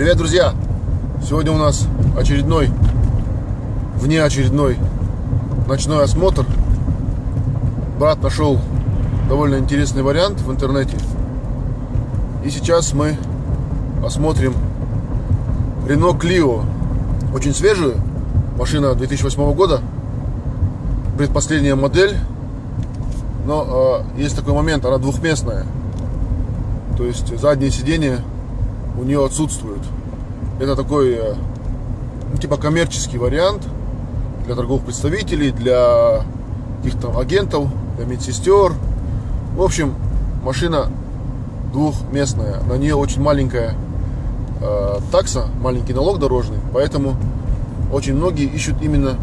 Привет, друзья! Сегодня у нас очередной, внеочередной ночной осмотр. Брат нашел довольно интересный вариант в интернете. И сейчас мы осмотрим Renault Clio. Очень свежую. Машина 2008 года. Предпоследняя модель. Но э, есть такой момент, она двухместная. То есть заднее сиденье у нее отсутствует. Это такой э, ну, типа коммерческий вариант для торговых представителей, для каких-то агентов, для медсестер. В общем, машина двухместная. На нее очень маленькая э, такса, маленький налог дорожный. Поэтому очень многие ищут именно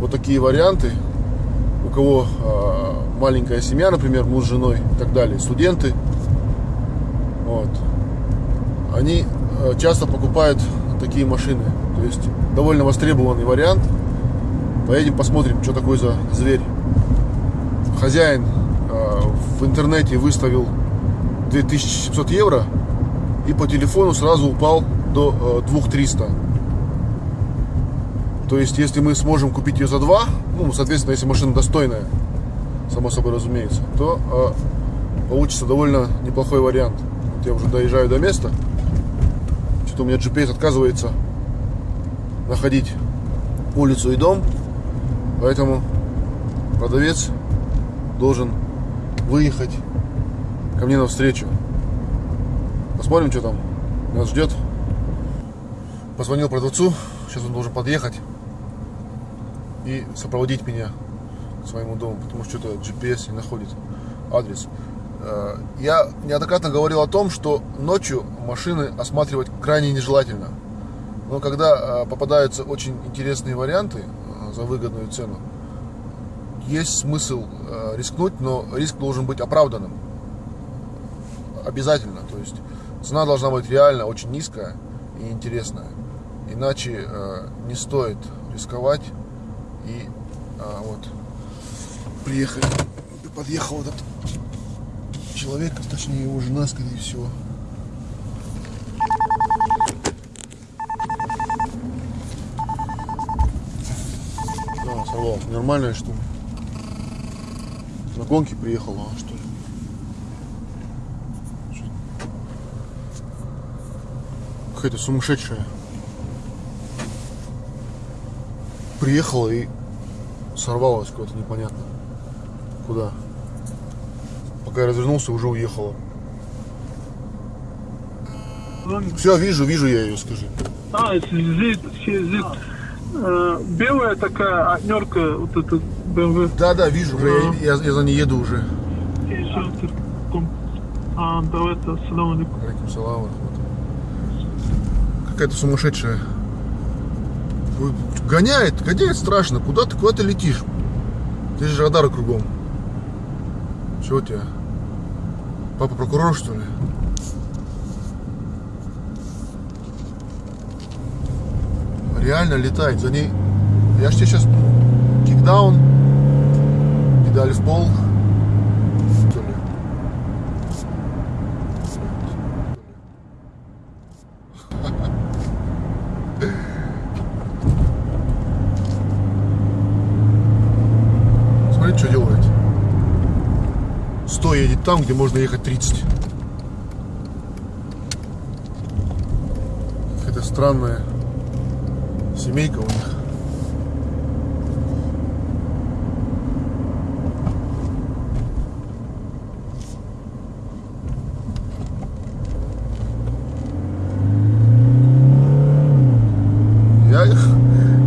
вот такие варианты. У кого э, маленькая семья, например, муж с женой и так далее, студенты. Они э, часто покупают такие машины. То есть довольно востребованный вариант. Поедем посмотрим, что такое за зверь. Хозяин э, в интернете выставил 2700 евро и по телефону сразу упал до 2300. Э, То есть, если мы сможем купить ее за 2, ну, соответственно, если машина достойная, само собой разумеется, то получится довольно неплохой вариант. Вот я уже доезжаю до места что у меня GPS отказывается находить улицу и дом. Поэтому продавец должен выехать ко мне навстречу. Посмотрим, что там нас ждет. Позвонил продавцу. Сейчас он должен подъехать и сопроводить меня к своему дому, потому что что-то GPS не находит адрес. Э, я неоднократно говорил о том, что ночью машины осматривать крайне нежелательно. Но когда э, попадаются очень интересные варианты э, за выгодную цену, есть смысл рискнуть, но риск должен быть оправданным. Обязательно. То есть цена должна быть реально очень низкая и интересная. Иначе не стоит рисковать. И вот приехали, подъехал этот человек, точнее его жена, скорее всего. Да, сорвал. Нормальная ли? На гонке приехала, а что ли? Какая-то сумасшедшая. Приехала и сорвалась куда-то непонятно. Куда? Пока я развернулся, уже уехала. Все, вижу, вижу я ее, скажи. А, зит, зит. Э, белая такая однерка, вот эта BMW. Да, да, вижу, уже, а. я, я, я за ней еду уже. А, давай это, салам алейкум. Алейкум салам. Какая-то сумасшедшая. Гоняет, гоняет страшно. Куда ты, куда ты летишь? Здесь же радары кругом. Чего у тебя? Папа прокурор, что ли? Реально летает. За ней... Я ж тебе сейчас кикдаун, педаль в пол. Что ли? Смотри, что делает. 100 едет там, где можно ехать 30. Какая-то странная семейка у них.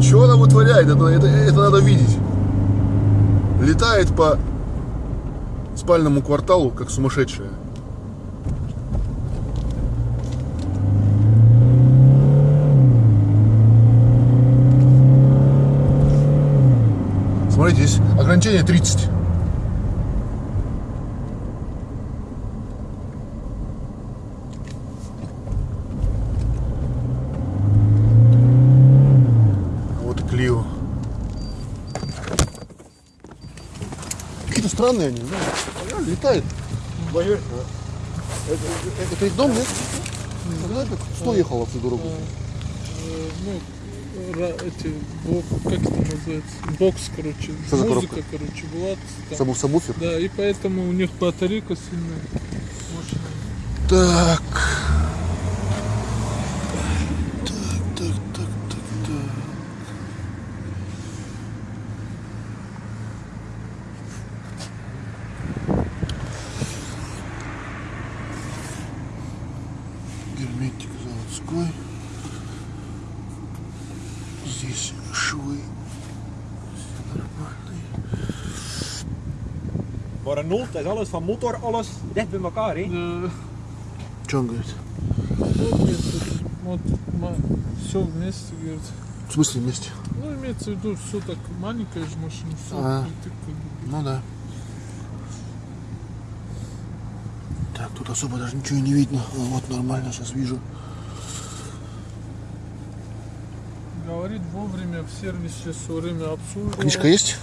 Что она вытворяет? Это, это, это надо видеть. Летает по спальному кварталу, как сумасшедшая. Смотрите, здесь ограничение 30. Вот Клио. Какие-то странные они, да? Летает. Это, это, это дом, нет? Знаешь, как 100 ехал всю дорогу. Э, ну, эти, бок, как это называется, бокс, короче, Что за музыка, коробка? короче, была. там. Сабу сабвуфер. Да, и поэтому у них батарейка сильная. Мощная. Так, так, так, так, так. Герметик заводской. Здесь швы. Все нормальные. Noot is alles van motor, alles dicht bij elkaar. Hè? Это, вот все вместе, говорит. В смысле вместе? Ну, имеется в виду, все так, маленькая же машина, все. А. Ну да. Так, тут особо даже ничего и не видно. А, вот нормально, сейчас вижу. Говорит вовремя в сервисе все время обслуживал. Книжка есть?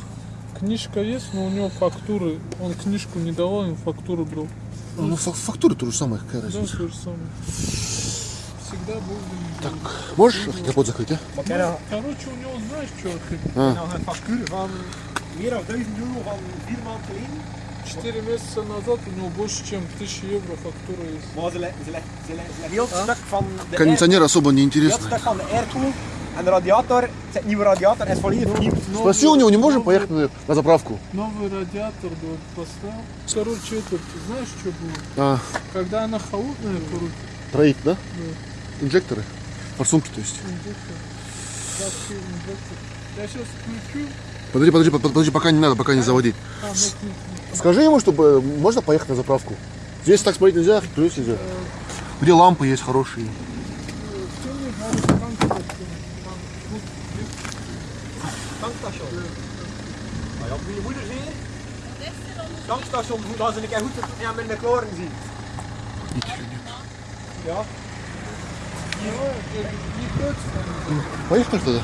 Книжка есть, но у него фактуры. Он книжку не давал, им фактуру брал. Ну, фа- фактура то же самое, какая Да, разница. то же самое. Всегда вовремя. Так, можешь капот закрыть, а? Nog- Короче, у него знаешь, что ты? А, nog een factuur van meer dan 1000 euro van vier maanden geleden. Четыре месяца назад у него больше, чем 1000 евро фактура есть. Кондиционер особо не интересно. Airco en de radiator, het nieuwe radiator is volledig vernieuwd. Спроси у него, не можем поехать на, на заправку? Новый радиатор да, поставил. Короче, это, ты знаешь, что было? А, Когда она холодная, короче, троих, да? Да. Инжекторы? Форсунки, то есть. инжектор. Я сейчас включу. Подожди, подожди, под- подожди, пока не надо, пока не заводить. А, ну, Скажи ему, чтобы э, можно поехать на заправку. Здесь так смотреть нельзя, плюс нельзя. Где лампы есть хорошие. Tankstation. Maar ja, moet je moeder zien. Tankstation, dat ze een keer goed ja, met de kloren zien. Ja. не, не, не точно. Поехали тогда.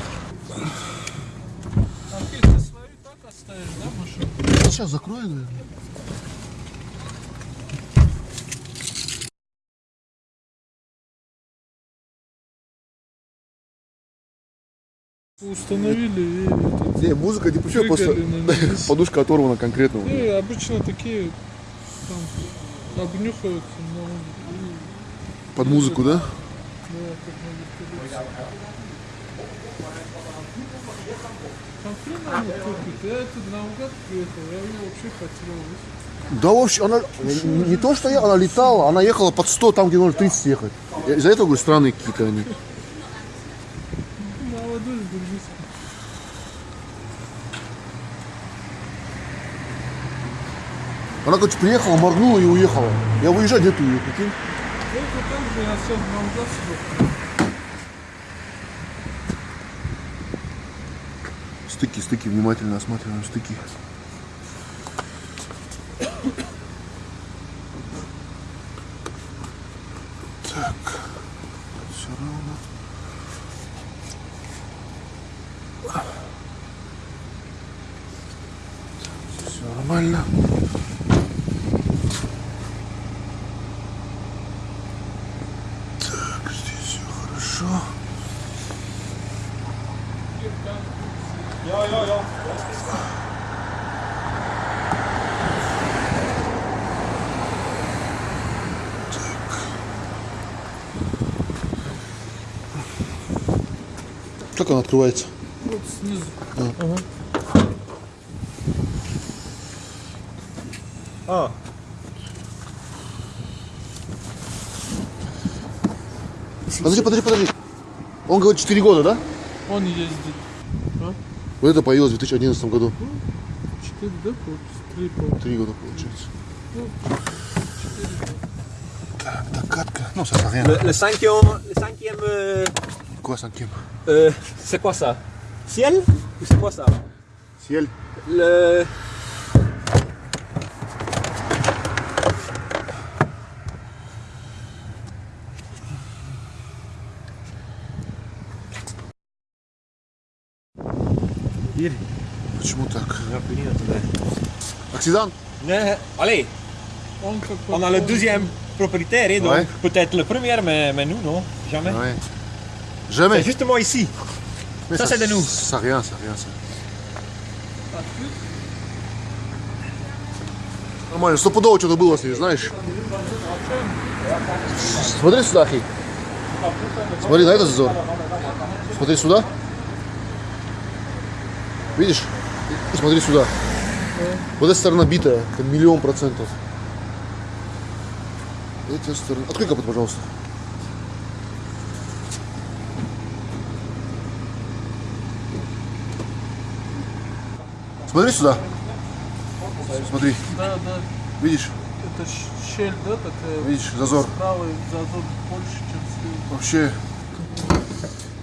А ты, ты свою Установили и Не, музыка не прыгали на ней. подушка оторвана конкретно. меня. обычно такие там обнюхаются, но Под музыку, да? да, как надо. Я наугад приехал, я ее вообще. Да вообще, она не, не то, что я, она летала, она ехала под 100, там, где нужно 30 ехать. Из-за этого говорю, странные какие-то они. Молодой, держись. Она, короче, приехала, моргнула и уехала. Я выезжать где-то ее, прикинь. Только так же я наугад себе. Стыки, стыки, внимательно осматриваем стыки. Нормально. Так, здесь все хорошо. Ja, ja, ja. Как она открывается? Вот снизу. Ah, Подожди, подожди, подожди. Он говорит 4 года, да? Он ездит. А? Вот это появилось в 2011 году. Четыре, да, получится? Три, по 3 года получается. Ну, Так, докатка. Ну, ça sert à rien. le, le cinquième, le cinquième, euh, Quoi, cinquième euh, c'est quoi ça Ciel Ou c'est quoi ça Ciel. Le... Hier. Почему так? Ja, ik weet niet wat het is. Accident? Nee, allez, он как on a le deuxième, propriétaire, hein, donc Ouais. peut-être le premier, mais, mais nous, non, jamais. Ouais. C'est Jamais. justement ici. Mais ça, c'est de nous. Ça rien, ça rien, ça. Нормально, стопудово что-то было с ней, знаешь? Смотри сюда, Ахи. Смотри на этот зазор. Смотри сюда. Видишь? И смотри сюда. Вот эта сторона битая, это миллион процентов. Эта сторона... Открой капот, пожалуйста. Смотри сюда. Смотри, Да, да. видишь? Это щель, да, такая? Видишь, зазор. Правый зазор больше, чем слева. Вообще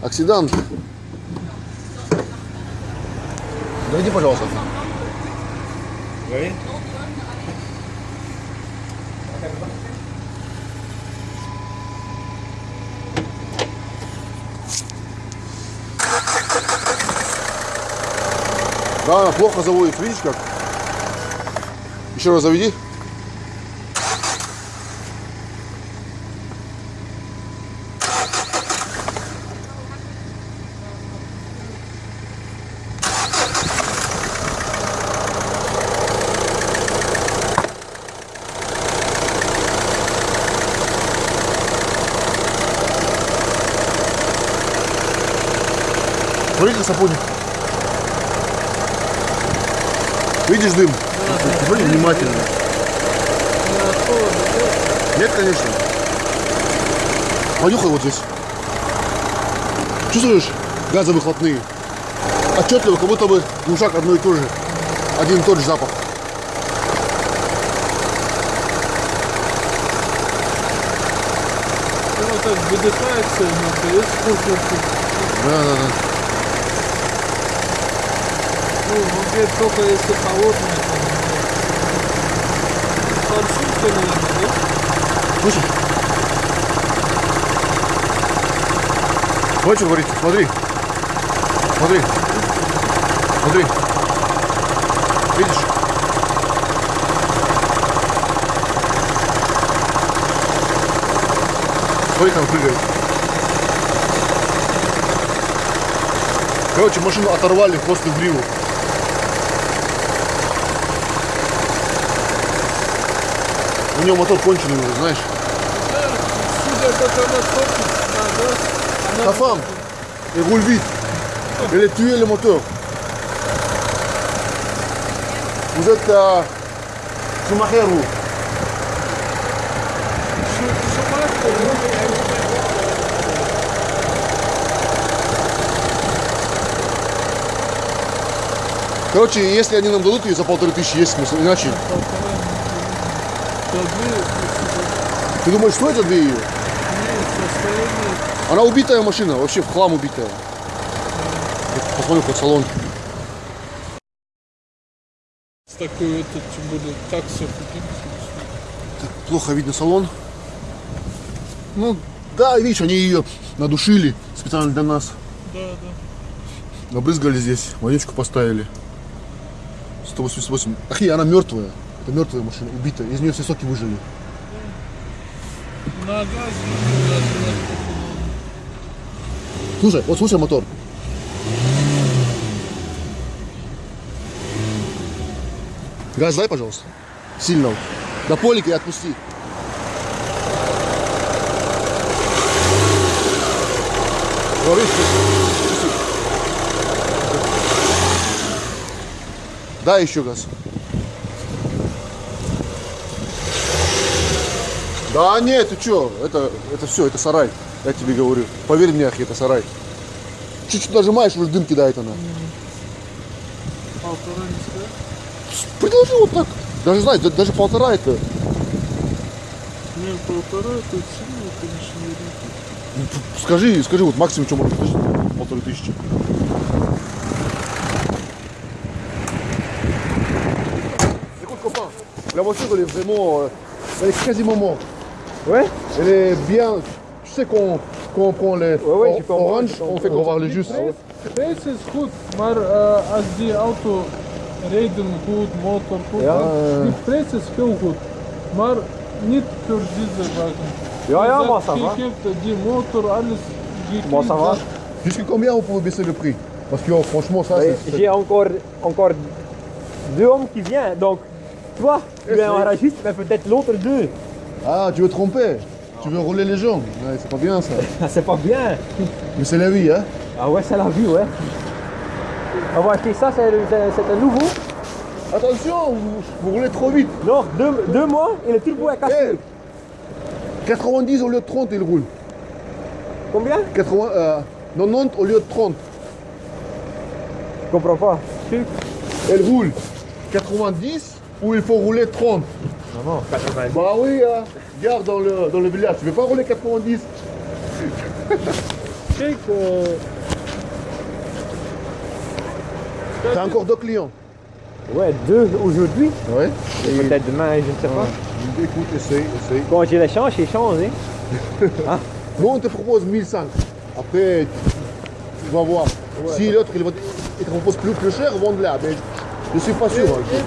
оксидант. Дойди, пожалуйста. Oui. Да, она плохо заводит, видишь как? Еще раз заведи. Смотри, как сапоник. Видишь дым? Смотри внимательно. Нет, конечно. Понюхай вот здесь. Чувствуешь газовыхлопные? Отчетливо, как будто бы глушак одно и то же. Один и тот же запах. Вот так выдыхается, но есть воздух. Да, да, да. Ну, он говорит, только если холодное. там, Парфюм-то, наверное, да? Слышишь? Смотри, что говорит. Смотри. Смотри. Смотри. Видишь? Смотри, он прыгает. Короче, машину оторвали хвост и в гриву. У него мотор конченый уже, знаешь. Ta femme, elle roule vite. Elle a tué ou Короче, если они нам дадут ее за полторы тысячи, есть смысл. Иначе. Ты думаешь, что это две ее? состояние Она убитая машина, вообще в хлам убитая. Вот Посмотри хоть салон. с такой этот будет такса купить. Так, плохо видно салон. Ну, да, видишь, они ее надушили специально для нас. Да, да. Набрызгали здесь, вонючку поставили. 188. Ахи, она мертвая. Это мертвая машина, убитая. Из нее все соки выжили. Слушай, вот слушай мотор. Газ дай, пожалуйста. Сильно. На полик и отпусти. Дай еще газ. Да нет, ты что, это, это все, это сарай, я тебе говорю. Поверь мне, Ахи, это сарай. Чуть-чуть нажимаешь, уже дым кидает она. полтора не. Предложи вот так. Даже знаешь, да- даже полтора это. Не, полтора, это сильно, конечно, не рынок. ну, Скажи, скажи, вот максимум, что можно предложить, полторы тысячи. Voiture elle est vraiment, euh, elle est quasiment morte. Ouais Elle est bien, tu sais qu'on prend les ouais, orange, on fait qu'on va les jus. This is good, maar uh, als die auto rijden goed, motor goed, Ja. die prijs is heel goed. Maar für diese Wagen. Ja, ja, Wie moi gesagt, ça va. Die Hälfte, die Motor, alles. Moi ça va. Jusqu'à combien vous pouvez baisser le prix? Parce que oh, franchement, ça, c'est. J'ai encore, encore deux hommes qui viennent, donc toi, tu es un garagiste, mais peut-être l'autre deux. Ah, tu veux tromper Tu veux rouler les gens Ouais, c'est pas bien ça. C'est pas bien. Mais c'est la vie, hein Ah ouais, c'est la vie, ouais. On va acheter ça, c'est un nouveau. Attention, vous, vous roulez trop vite. Non, deux, deux mois et le turbo est cassé. Eh, 90 au lieu de 30, il roule. Combien? 80, euh, 90 au lieu de 30. Je comprends pas. Elle roule 90 ou il faut rouler 30 Non, non, 80. Bah oui, hein. Regarde dans le, dans le village, tu veux pas rouler 90 Je sais que T'as encore deux clients Ouais, deux aujourd'hui. Ouais. Et peut-être demain, je ne sais pas. Écoute, essaye, essaye. Quand j'ai l'échange, j'ai changé. Nous, on te propose 1005. Après, tu vas voir. Si l'autre, il, va te- il te propose plus, plus cher, vende-la. Mais je suis pas sûr. hein.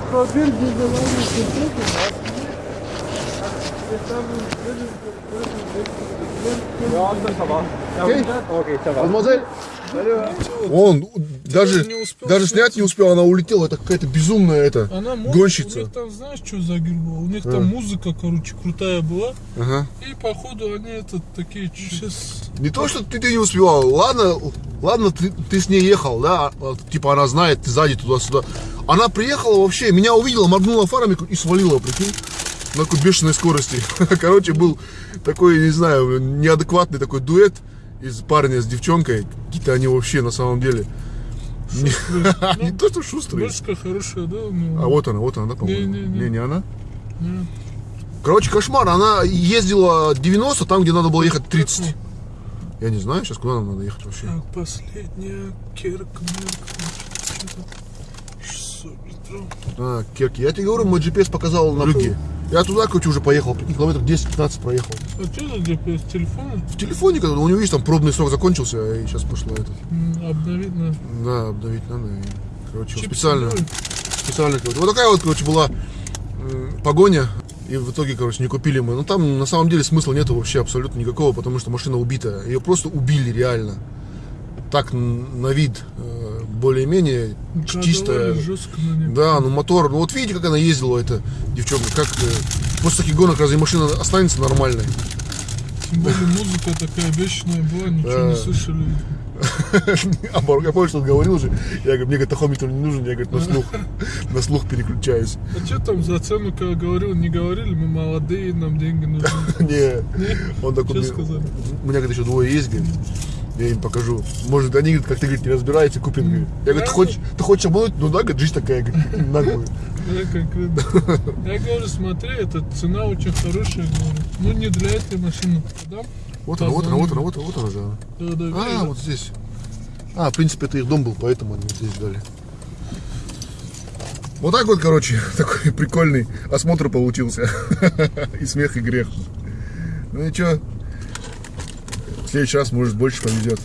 Ich probiere diese Wagen zu drücken. Jetzt haben wir Ja, ça va. Окей? Ok, ça va. Мадемуазель, Он даже, даже снять. не успел, она улетела. Это какая-то безумная это, Она может, у гонщица. них там, знаешь, что за гир? У них там музыка, короче, крутая была. Ага. И походу они это такие сейчас. Не то, что ты, ты не успевал. Ладно, ладно, ты, ты с ней ехал, да, а, типа она знает, ты сзади туда-сюда. Она приехала вообще, меня увидела, моргнула фарами и свалила, прикинь, на бешеной скорости. Короче, был такой, не знаю, неадекватный такой дуэт из парня с девчонкой. Какие-то они вообще на самом деле. Не, не то, что шустрые. Башка хорошая, да? у него? А вот она, вот она, да, по-моему. Не, не она. Короче, кошмар. Она ездила 90, там, где надо было ехать 30. Я не знаю сейчас, куда нам надо ехать вообще. Так, последняя Керк, Мерк, что-то 600 метров. А, Керки. Я тебе говорю, мой GPS показал на юге. Я туда, короче, уже поехал. Прикинь, километров 10-15 проехал. А что это где с телефона? В телефоне, когда у него, видишь, там пробный срок закончился, и сейчас пошло это. М, Обновить надо. Да, обновить надо. И, короче, Чип специально. собой. Специально, короче. Вот такая вот, короче, была погоня. И в итоге, короче, не купили мы. Но там на самом деле смысла нету вообще абсолютно никакого, потому что машина убитая. Ее просто убили реально. Так на вид э, более-менее чистая. Жестко. Да, ну мотор, ну вот видите, как она ездила, эта девчонка, как э, после таких гонок разве машина останется нормальной? Тем более музыка такая бешеная была, ничего Да. не слышали. А я помню, что он говорил же, я говорю, мне говорит, тахометр не нужен, я говорит, на слух, на слух переключаюсь. А что там за цену, когда говорил, не говорили, мы молодые, нам деньги нужны. Не, он такой, у меня, говорит, еще двое есть, говорит, я им покажу. Может, они, как ты, говорит, не разбираетесь, купят, говорит. Я говорю, ты хочешь, ты хочешь обмануть? Ну да, говорит, жизнь такая, говорит, наглая. Я говорю, смотри, эта цена очень хорошая, говорю. Ну, не для этой машины. Продам? Вот она, вот она, вот она, вот она, вот она же. Да, да, А, вот здесь. А, в принципе, это их дом был, поэтому они здесь дали. Вот так вот, короче, такой прикольный осмотр получился. И смех, и грех. Ну и чё? Следующий раз, может, больше повезет.